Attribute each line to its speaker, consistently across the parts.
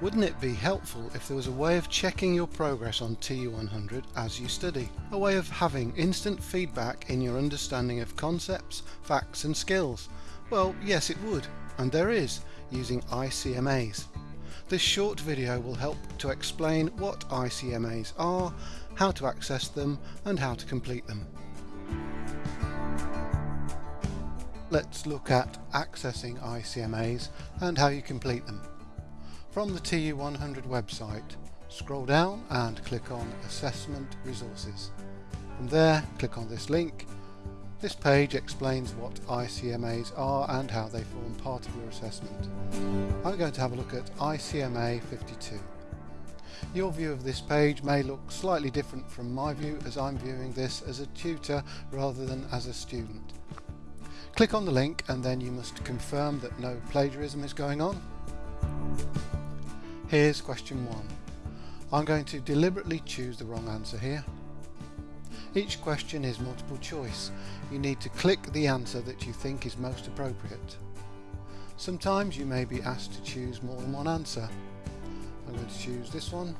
Speaker 1: Wouldn't it be helpful if there was a way of checking your progress on TU100 as you study? A way of having instant feedback in your understanding of concepts, facts and skills? Well, yes it would, and there is, using ICMAs. This short video will help to explain what ICMAs are, how to access them and how to complete them. Let's look at accessing ICMAs and how you complete them. From the TU100 website, scroll down and click on Assessment Resources. From there, click on this link. This page explains what ICMAs are and how they form part of your assessment. I'm going to have a look at ICMA 52. Your view of this page may look slightly different from my view as I'm viewing this as a tutor rather than as a student. Click on the link and then you must confirm that no plagiarism is going on. Here's question one. I'm going to deliberately choose the wrong answer here. Each question is multiple choice. You need to click the answer that you think is most appropriate. Sometimes you may be asked to choose more than one answer. I'm going to choose this one.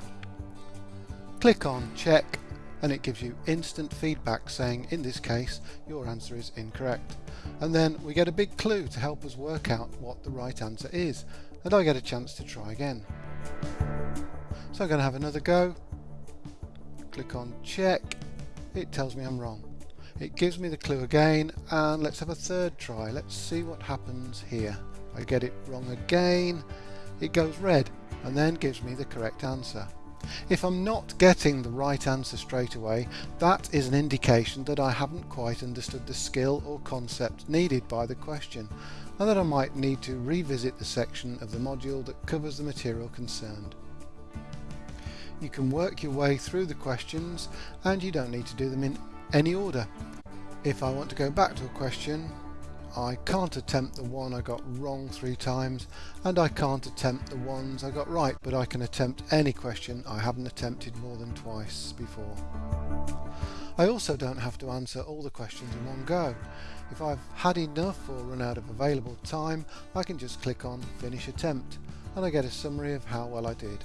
Speaker 1: Click on check and it gives you instant feedback saying in this case your answer is incorrect and then we get a big clue to help us work out what the right answer is and I get a chance to try again. So I'm going to have another go. Click on check. It tells me I'm wrong. It gives me the clue again and let's have a third try. Let's see what happens here. I get it wrong again. It goes red and then gives me the correct answer. If I'm not getting the right answer straight away, that is an indication that I haven't quite understood the skill or concept needed by the question and that I might need to revisit the section of the module that covers the material concerned. You can work your way through the questions and you don't need to do them in any order. If I want to go back to a question, I can't attempt the one I got wrong three times and I can't attempt the ones I got right but I can attempt any question I haven't attempted more than twice before. I also don't have to answer all the questions in one go. If I've had enough or run out of available time, I can just click on Finish Attempt and I get a summary of how well I did.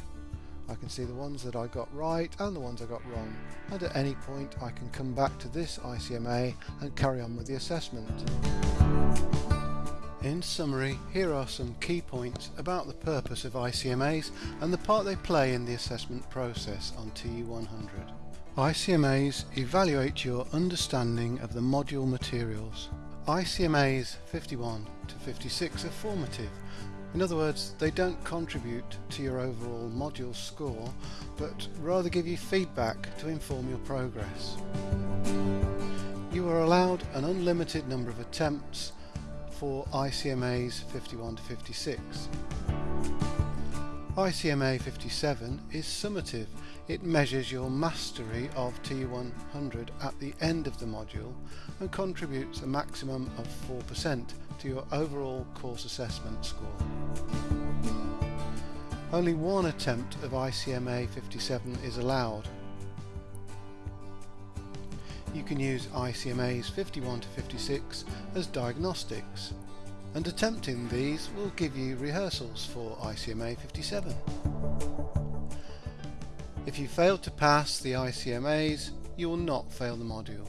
Speaker 1: I can see the ones that I got right and the ones I got wrong and at any point I can come back to this ICMA and carry on with the assessment. In summary, here are some key points about the purpose of ICMAs and the part they play in the assessment process on TU100. ICMAs evaluate your understanding of the module materials. ICMAs 51 to 56 are formative. In other words, they don't contribute to your overall module score, but rather give you feedback to inform your progress. You are allowed an unlimited number of attempts for ICMAs 51 to 56. ICMA 57 is summative. It measures your mastery of TU100 at the end of the module and contributes a maximum of 4% to your overall course assessment score. Only one attempt of ICMA 57 is allowed. You can use ICMAs 51 to 56 as diagnostics and attempting these will give you rehearsals for ICMA 57. If you fail to pass the ICMAs, you will not fail the module.